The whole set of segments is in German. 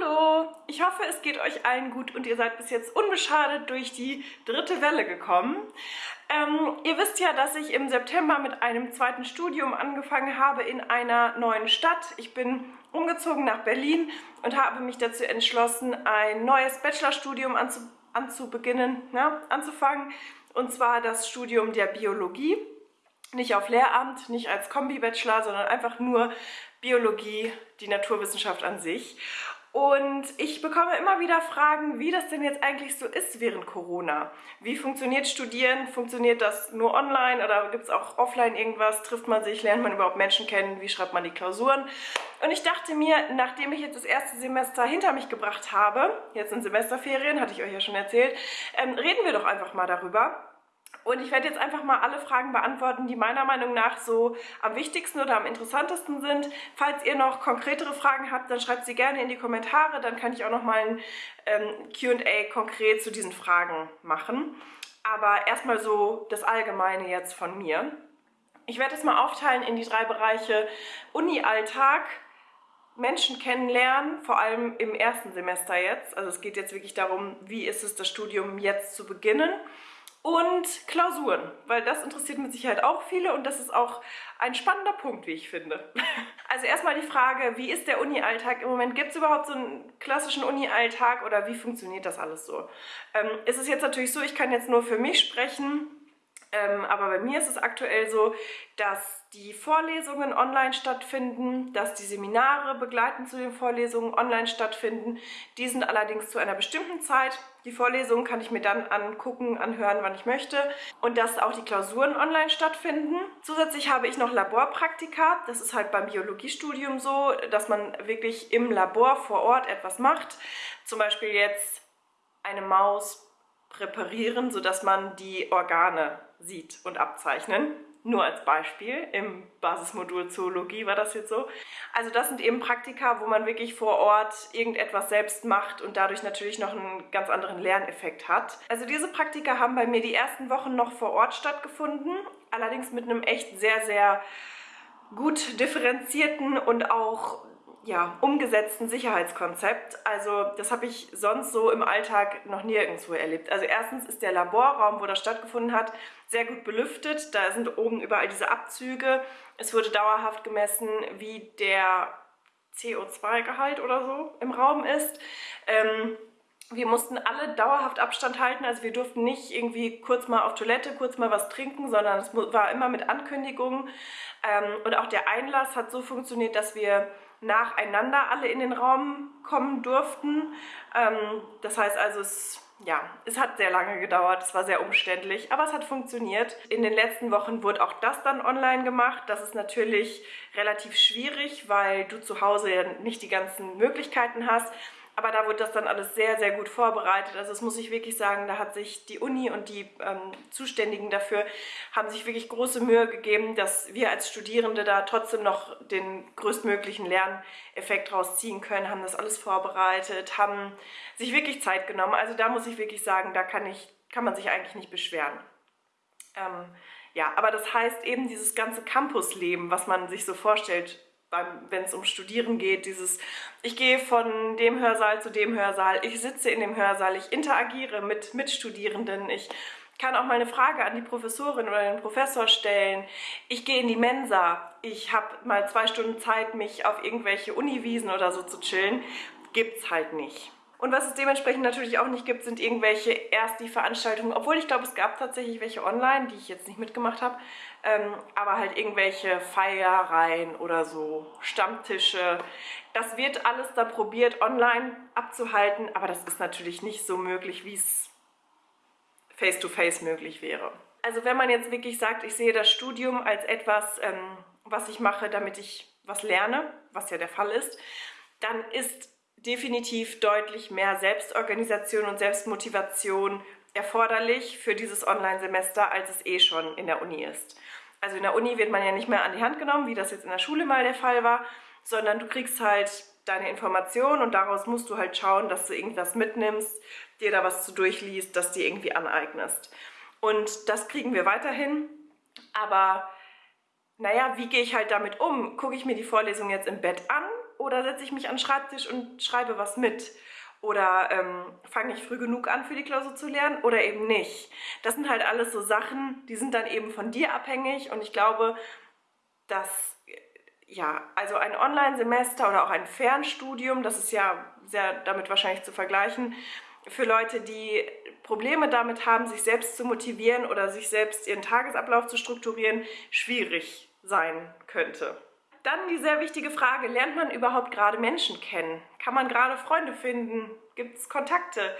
Hallo! Ich hoffe, es geht euch allen gut und ihr seid bis jetzt unbeschadet durch die dritte Welle gekommen. Ähm, ihr wisst ja, dass ich im September mit einem zweiten Studium angefangen habe in einer neuen Stadt. Ich bin umgezogen nach Berlin und habe mich dazu entschlossen, ein neues Bachelorstudium anzu anzubeginnen, ne, anzufangen. Und zwar das Studium der Biologie. Nicht auf Lehramt, nicht als Kombi-Bachelor, sondern einfach nur Biologie, die Naturwissenschaft an sich. Und ich bekomme immer wieder Fragen, wie das denn jetzt eigentlich so ist während Corona. Wie funktioniert Studieren? Funktioniert das nur online oder gibt es auch offline irgendwas? Trifft man sich? Lernt man überhaupt Menschen kennen? Wie schreibt man die Klausuren? Und ich dachte mir, nachdem ich jetzt das erste Semester hinter mich gebracht habe, jetzt in Semesterferien, hatte ich euch ja schon erzählt, ähm, reden wir doch einfach mal darüber und ich werde jetzt einfach mal alle Fragen beantworten, die meiner Meinung nach so am wichtigsten oder am interessantesten sind. Falls ihr noch konkretere Fragen habt, dann schreibt sie gerne in die Kommentare. Dann kann ich auch noch mal ein ähm, Q&A konkret zu diesen Fragen machen. Aber erstmal so das Allgemeine jetzt von mir. Ich werde es mal aufteilen in die drei Bereiche Uni-Alltag, Menschen kennenlernen, vor allem im ersten Semester jetzt. Also es geht jetzt wirklich darum, wie ist es, das Studium jetzt zu beginnen und Klausuren, weil das interessiert mit Sicherheit auch viele und das ist auch ein spannender Punkt, wie ich finde. Also erstmal die Frage, wie ist der Uni-Alltag im Moment? Gibt es überhaupt so einen klassischen Uni-Alltag oder wie funktioniert das alles so? Ähm, es ist jetzt natürlich so, ich kann jetzt nur für mich sprechen, ähm, aber bei mir ist es aktuell so, dass die Vorlesungen online stattfinden, dass die Seminare begleitend zu den Vorlesungen online stattfinden. Die sind allerdings zu einer bestimmten Zeit. Die Vorlesungen kann ich mir dann angucken, anhören, wann ich möchte. Und dass auch die Klausuren online stattfinden. Zusätzlich habe ich noch Laborpraktika. Das ist halt beim Biologiestudium so, dass man wirklich im Labor vor Ort etwas macht. Zum Beispiel jetzt eine Maus präparieren, sodass man die Organe sieht und abzeichnen. Nur als Beispiel, im Basismodul Zoologie war das jetzt so. Also das sind eben Praktika, wo man wirklich vor Ort irgendetwas selbst macht und dadurch natürlich noch einen ganz anderen Lerneffekt hat. Also diese Praktika haben bei mir die ersten Wochen noch vor Ort stattgefunden, allerdings mit einem echt sehr, sehr gut differenzierten und auch ja, umgesetzten Sicherheitskonzept. Also das habe ich sonst so im Alltag noch nirgendwo erlebt. Also erstens ist der Laborraum, wo das stattgefunden hat, sehr gut belüftet. Da sind oben überall diese Abzüge. Es wurde dauerhaft gemessen, wie der CO2-Gehalt oder so im Raum ist. Ähm, wir mussten alle dauerhaft Abstand halten, also wir durften nicht irgendwie kurz mal auf Toilette, kurz mal was trinken, sondern es war immer mit Ankündigungen. Ähm, und auch der Einlass hat so funktioniert, dass wir nacheinander alle in den Raum kommen durften. Ähm, das heißt also, es, ja, es hat sehr lange gedauert, es war sehr umständlich, aber es hat funktioniert. In den letzten Wochen wurde auch das dann online gemacht. Das ist natürlich relativ schwierig, weil du zu Hause ja nicht die ganzen Möglichkeiten hast. Aber da wurde das dann alles sehr, sehr gut vorbereitet. Also das muss ich wirklich sagen, da hat sich die Uni und die ähm, Zuständigen dafür haben sich wirklich große Mühe gegeben, dass wir als Studierende da trotzdem noch den größtmöglichen Lerneffekt rausziehen können, haben das alles vorbereitet, haben sich wirklich Zeit genommen. Also da muss ich wirklich sagen, da kann, ich, kann man sich eigentlich nicht beschweren. Ähm, ja, aber das heißt eben dieses ganze Campusleben, was man sich so vorstellt, wenn es um Studieren geht, dieses, ich gehe von dem Hörsaal zu dem Hörsaal, ich sitze in dem Hörsaal, ich interagiere mit Mitstudierenden, ich kann auch mal eine Frage an die Professorin oder den Professor stellen, ich gehe in die Mensa, ich habe mal zwei Stunden Zeit, mich auf irgendwelche Uniwiesen oder so zu chillen, gibt's halt nicht. Und was es dementsprechend natürlich auch nicht gibt, sind irgendwelche erst die Veranstaltungen, obwohl ich glaube, es gab tatsächlich welche online, die ich jetzt nicht mitgemacht habe, ähm, aber halt irgendwelche Feiereien oder so, Stammtische. Das wird alles da probiert, online abzuhalten, aber das ist natürlich nicht so möglich, wie es face-to-face möglich wäre. Also wenn man jetzt wirklich sagt, ich sehe das Studium als etwas, ähm, was ich mache, damit ich was lerne, was ja der Fall ist, dann ist definitiv deutlich mehr Selbstorganisation und Selbstmotivation erforderlich für dieses Online-Semester, als es eh schon in der Uni ist. Also in der Uni wird man ja nicht mehr an die Hand genommen, wie das jetzt in der Schule mal der Fall war, sondern du kriegst halt deine Informationen und daraus musst du halt schauen, dass du irgendwas mitnimmst, dir da was zu durchliest, das dir irgendwie aneignest. Und das kriegen wir weiterhin, aber naja, wie gehe ich halt damit um? Gucke ich mir die Vorlesung jetzt im Bett an oder setze ich mich an den Schreibtisch und schreibe was mit? Oder ähm, fange ich früh genug an für die Klausur zu lernen oder eben nicht? Das sind halt alles so Sachen, die sind dann eben von dir abhängig und ich glaube, dass ja, also ein Online-Semester oder auch ein Fernstudium, das ist ja sehr damit wahrscheinlich zu vergleichen, für Leute, die Probleme damit haben, sich selbst zu motivieren oder sich selbst ihren Tagesablauf zu strukturieren, schwierig sein könnte. Dann die sehr wichtige Frage, lernt man überhaupt gerade Menschen kennen? Kann man gerade Freunde finden? Gibt es Kontakte?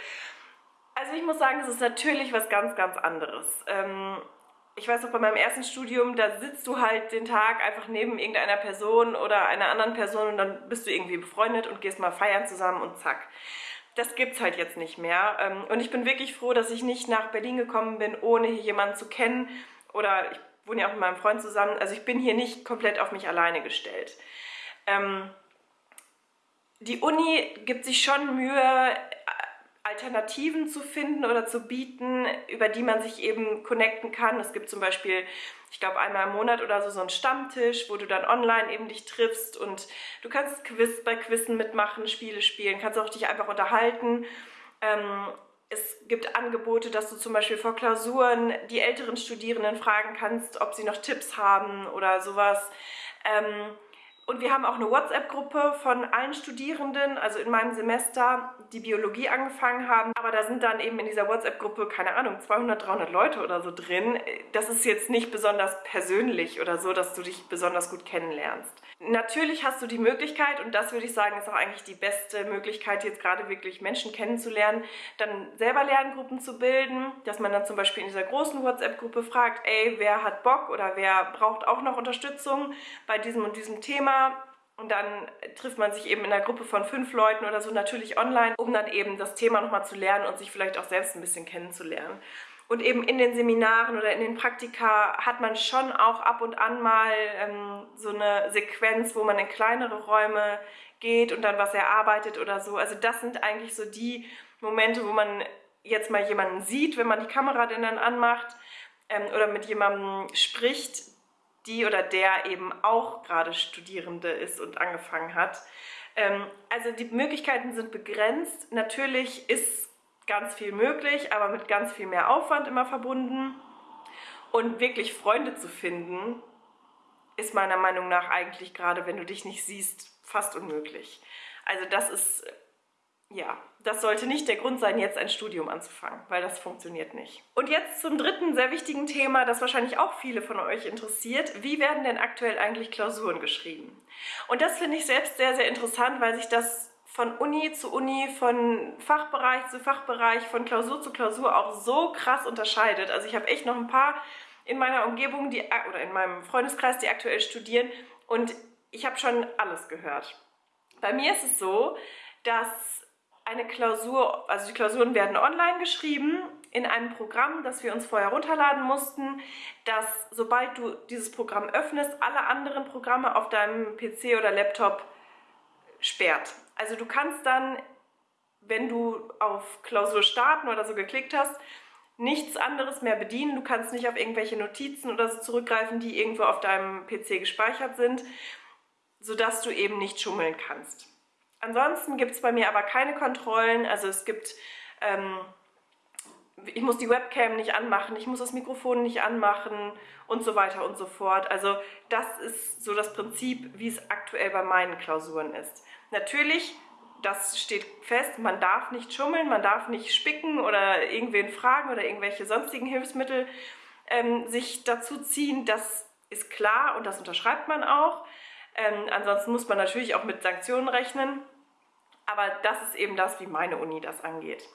Also ich muss sagen, es ist natürlich was ganz, ganz anderes. Ähm, ich weiß noch, bei meinem ersten Studium, da sitzt du halt den Tag einfach neben irgendeiner Person oder einer anderen Person und dann bist du irgendwie befreundet und gehst mal feiern zusammen und zack. Das gibt's halt jetzt nicht mehr. Ähm, und ich bin wirklich froh, dass ich nicht nach Berlin gekommen bin, ohne hier jemanden zu kennen. Oder ich wohne ja auch mit meinem Freund zusammen. Also ich bin hier nicht komplett auf mich alleine gestellt. Ähm, die Uni gibt sich schon Mühe, Alternativen zu finden oder zu bieten, über die man sich eben connecten kann. Es gibt zum Beispiel, ich glaube einmal im Monat oder so, so einen Stammtisch, wo du dann online eben dich triffst und du kannst Quiz bei Quizzen mitmachen, Spiele spielen, kannst auch dich einfach unterhalten. Ähm, es gibt Angebote, dass du zum Beispiel vor Klausuren die älteren Studierenden fragen kannst, ob sie noch Tipps haben oder sowas. Ähm, und wir haben auch eine WhatsApp-Gruppe von allen Studierenden, also in meinem Semester, die Biologie angefangen haben. Aber da sind dann eben in dieser WhatsApp-Gruppe, keine Ahnung, 200, 300 Leute oder so drin. Das ist jetzt nicht besonders persönlich oder so, dass du dich besonders gut kennenlernst. Natürlich hast du die Möglichkeit, und das würde ich sagen, ist auch eigentlich die beste Möglichkeit, jetzt gerade wirklich Menschen kennenzulernen, dann selber Lerngruppen zu bilden, dass man dann zum Beispiel in dieser großen WhatsApp-Gruppe fragt, ey, wer hat Bock oder wer braucht auch noch Unterstützung bei diesem und diesem Thema und dann trifft man sich eben in einer Gruppe von fünf Leuten oder so natürlich online, um dann eben das Thema nochmal zu lernen und sich vielleicht auch selbst ein bisschen kennenzulernen. Und eben in den Seminaren oder in den Praktika hat man schon auch ab und an mal ähm, so eine Sequenz, wo man in kleinere Räume geht und dann was erarbeitet oder so. Also das sind eigentlich so die Momente, wo man jetzt mal jemanden sieht, wenn man die Kamera denn dann anmacht ähm, oder mit jemandem spricht, die oder der eben auch gerade Studierende ist und angefangen hat. Ähm, also die Möglichkeiten sind begrenzt. Natürlich ist ganz viel möglich, aber mit ganz viel mehr Aufwand immer verbunden. Und wirklich Freunde zu finden, ist meiner Meinung nach eigentlich gerade, wenn du dich nicht siehst, fast unmöglich. Also das ist, ja, das sollte nicht der Grund sein, jetzt ein Studium anzufangen, weil das funktioniert nicht. Und jetzt zum dritten sehr wichtigen Thema, das wahrscheinlich auch viele von euch interessiert. Wie werden denn aktuell eigentlich Klausuren geschrieben? Und das finde ich selbst sehr, sehr interessant, weil sich das von Uni zu Uni, von Fachbereich zu Fachbereich, von Klausur zu Klausur auch so krass unterscheidet. Also ich habe echt noch ein paar in meiner Umgebung die, oder in meinem Freundeskreis, die aktuell studieren und ich habe schon alles gehört. Bei mir ist es so, dass eine Klausur, also die Klausuren werden online geschrieben in einem Programm, das wir uns vorher runterladen mussten, dass sobald du dieses Programm öffnest, alle anderen Programme auf deinem PC oder Laptop sperrt. Also du kannst dann, wenn du auf Klausur starten oder so geklickt hast, nichts anderes mehr bedienen. Du kannst nicht auf irgendwelche Notizen oder so zurückgreifen, die irgendwo auf deinem PC gespeichert sind, sodass du eben nicht schummeln kannst. Ansonsten gibt es bei mir aber keine Kontrollen. Also es gibt, ähm, ich muss die Webcam nicht anmachen, ich muss das Mikrofon nicht anmachen und so weiter und so fort. Also das ist so das Prinzip, wie es aktuell bei meinen Klausuren ist. Natürlich, das steht fest, man darf nicht schummeln, man darf nicht spicken oder irgendwen fragen oder irgendwelche sonstigen Hilfsmittel ähm, sich dazu ziehen. Das ist klar und das unterschreibt man auch. Ähm, ansonsten muss man natürlich auch mit Sanktionen rechnen. Aber das ist eben das, wie meine Uni das angeht.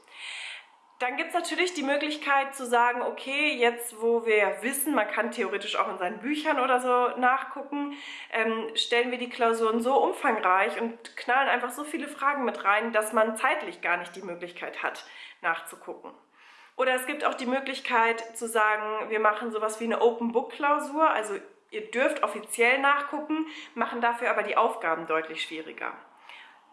Dann gibt es natürlich die Möglichkeit zu sagen, okay, jetzt wo wir wissen, man kann theoretisch auch in seinen Büchern oder so nachgucken, ähm, stellen wir die Klausuren so umfangreich und knallen einfach so viele Fragen mit rein, dass man zeitlich gar nicht die Möglichkeit hat, nachzugucken. Oder es gibt auch die Möglichkeit zu sagen, wir machen sowas wie eine Open-Book-Klausur, also ihr dürft offiziell nachgucken, machen dafür aber die Aufgaben deutlich schwieriger.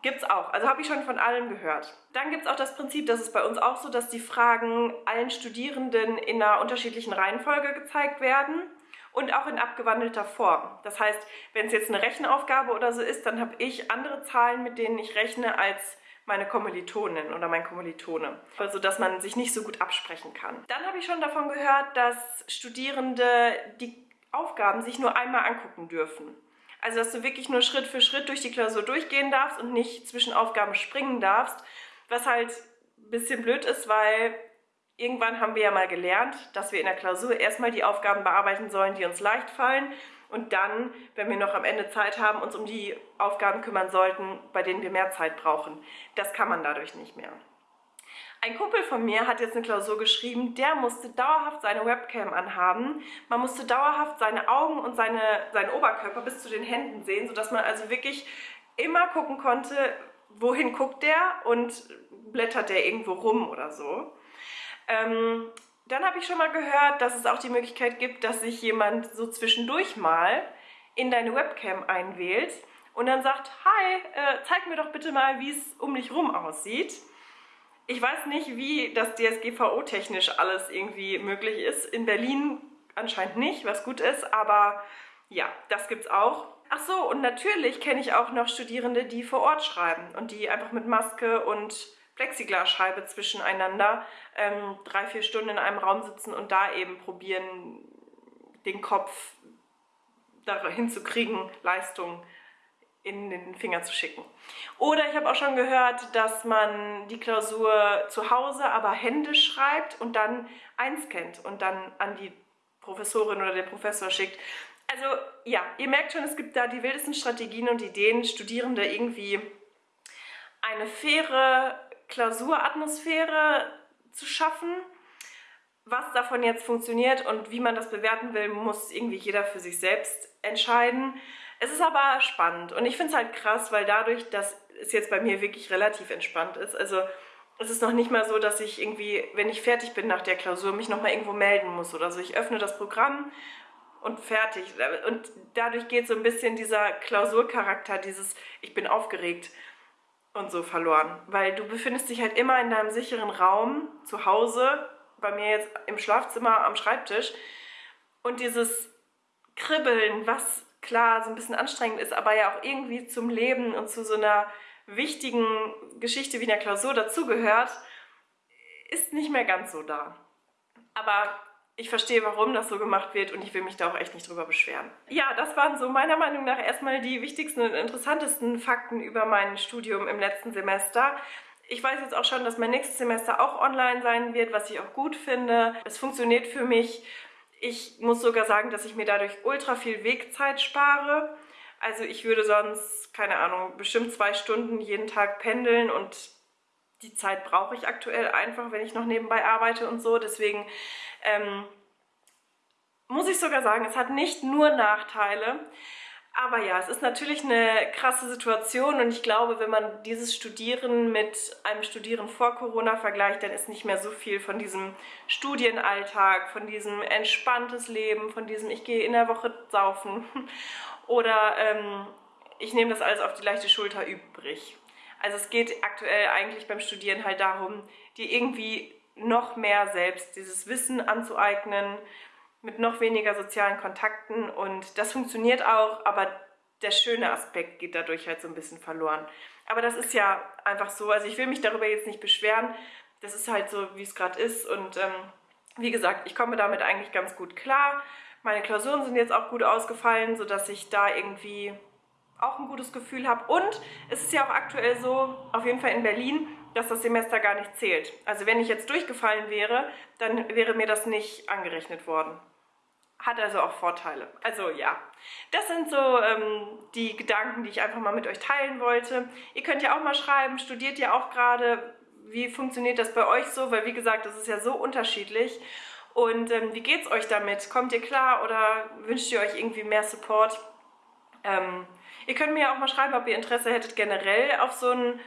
Gibt es auch. Also habe ich schon von allen gehört. Dann gibt es auch das Prinzip, das ist bei uns auch so, dass die Fragen allen Studierenden in einer unterschiedlichen Reihenfolge gezeigt werden und auch in abgewandelter Form. Das heißt, wenn es jetzt eine Rechenaufgabe oder so ist, dann habe ich andere Zahlen, mit denen ich rechne, als meine Kommilitonin oder mein Kommilitone, also dass man sich nicht so gut absprechen kann. Dann habe ich schon davon gehört, dass Studierende die Aufgaben sich nur einmal angucken dürfen. Also dass du wirklich nur Schritt für Schritt durch die Klausur durchgehen darfst und nicht zwischen Aufgaben springen darfst, was halt ein bisschen blöd ist, weil irgendwann haben wir ja mal gelernt, dass wir in der Klausur erstmal die Aufgaben bearbeiten sollen, die uns leicht fallen und dann, wenn wir noch am Ende Zeit haben, uns um die Aufgaben kümmern sollten, bei denen wir mehr Zeit brauchen. Das kann man dadurch nicht mehr. Ein Kumpel von mir hat jetzt eine Klausur geschrieben, der musste dauerhaft seine Webcam anhaben. Man musste dauerhaft seine Augen und seine, seinen Oberkörper bis zu den Händen sehen, sodass man also wirklich immer gucken konnte, wohin guckt der und blättert der irgendwo rum oder so. Ähm, dann habe ich schon mal gehört, dass es auch die Möglichkeit gibt, dass sich jemand so zwischendurch mal in deine Webcam einwählt und dann sagt, hi, äh, zeig mir doch bitte mal, wie es um dich rum aussieht. Ich weiß nicht, wie das DSGVO-technisch alles irgendwie möglich ist. In Berlin anscheinend nicht, was gut ist, aber ja, das gibt's auch. Ach so, und natürlich kenne ich auch noch Studierende, die vor Ort schreiben und die einfach mit Maske und Plexiglasscheibe zwischeneinander ähm, drei, vier Stunden in einem Raum sitzen und da eben probieren, den Kopf dahin zu kriegen, Leistung in den Finger zu schicken. Oder ich habe auch schon gehört, dass man die Klausur zu Hause aber händisch schreibt und dann einscannt und dann an die Professorin oder den Professor schickt. Also ja, ihr merkt schon, es gibt da die wildesten Strategien und Ideen, Studierende irgendwie eine faire Klausuratmosphäre zu schaffen. Was davon jetzt funktioniert und wie man das bewerten will, muss irgendwie jeder für sich selbst entscheiden. Es ist aber spannend und ich finde es halt krass, weil dadurch, dass es jetzt bei mir wirklich relativ entspannt ist, also es ist noch nicht mal so, dass ich irgendwie, wenn ich fertig bin nach der Klausur, mich nochmal irgendwo melden muss oder so. Ich öffne das Programm und fertig. Und dadurch geht so ein bisschen dieser Klausurcharakter, dieses ich bin aufgeregt und so verloren. Weil du befindest dich halt immer in deinem sicheren Raum, zu Hause, bei mir jetzt im Schlafzimmer am Schreibtisch. Und dieses Kribbeln, was klar so ein bisschen anstrengend ist, aber ja auch irgendwie zum Leben und zu so einer wichtigen Geschichte wie einer Klausur dazugehört, ist nicht mehr ganz so da. Aber ich verstehe, warum das so gemacht wird und ich will mich da auch echt nicht drüber beschweren. Ja, das waren so meiner Meinung nach erstmal die wichtigsten und interessantesten Fakten über mein Studium im letzten Semester. Ich weiß jetzt auch schon, dass mein nächstes Semester auch online sein wird, was ich auch gut finde. Es funktioniert für mich. Ich muss sogar sagen, dass ich mir dadurch ultra viel Wegzeit spare. Also ich würde sonst, keine Ahnung, bestimmt zwei Stunden jeden Tag pendeln und die Zeit brauche ich aktuell einfach, wenn ich noch nebenbei arbeite und so. Deswegen ähm, muss ich sogar sagen, es hat nicht nur Nachteile. Aber ja, es ist natürlich eine krasse Situation und ich glaube, wenn man dieses Studieren mit einem Studieren vor Corona vergleicht, dann ist nicht mehr so viel von diesem Studienalltag, von diesem entspanntes Leben, von diesem ich gehe in der Woche saufen oder ähm, ich nehme das alles auf die leichte Schulter übrig. Also es geht aktuell eigentlich beim Studieren halt darum, dir irgendwie noch mehr selbst dieses Wissen anzueignen, mit noch weniger sozialen Kontakten und das funktioniert auch, aber der schöne Aspekt geht dadurch halt so ein bisschen verloren. Aber das ist ja einfach so, also ich will mich darüber jetzt nicht beschweren, das ist halt so, wie es gerade ist und ähm, wie gesagt, ich komme damit eigentlich ganz gut klar. Meine Klausuren sind jetzt auch gut ausgefallen, sodass ich da irgendwie auch ein gutes Gefühl habe. Und es ist ja auch aktuell so, auf jeden Fall in Berlin, dass das Semester gar nicht zählt. Also wenn ich jetzt durchgefallen wäre, dann wäre mir das nicht angerechnet worden. Hat also auch Vorteile. Also ja, das sind so ähm, die Gedanken, die ich einfach mal mit euch teilen wollte. Ihr könnt ja auch mal schreiben, studiert ihr auch gerade, wie funktioniert das bei euch so? Weil wie gesagt, das ist ja so unterschiedlich. Und ähm, wie es euch damit? Kommt ihr klar oder wünscht ihr euch irgendwie mehr Support? Ähm, Ihr könnt mir auch mal schreiben, ob ihr Interesse hättet generell auf so ein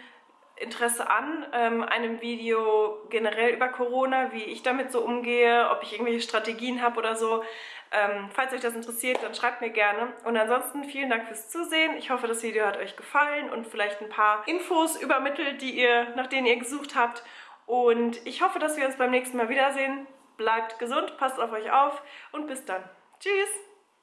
Interesse an ähm, einem Video generell über Corona, wie ich damit so umgehe, ob ich irgendwelche Strategien habe oder so. Ähm, falls euch das interessiert, dann schreibt mir gerne. Und ansonsten vielen Dank fürs Zusehen. Ich hoffe, das Video hat euch gefallen und vielleicht ein paar Infos übermittelt, die ihr, nach denen ihr gesucht habt. Und ich hoffe, dass wir uns beim nächsten Mal wiedersehen. Bleibt gesund, passt auf euch auf und bis dann. Tschüss!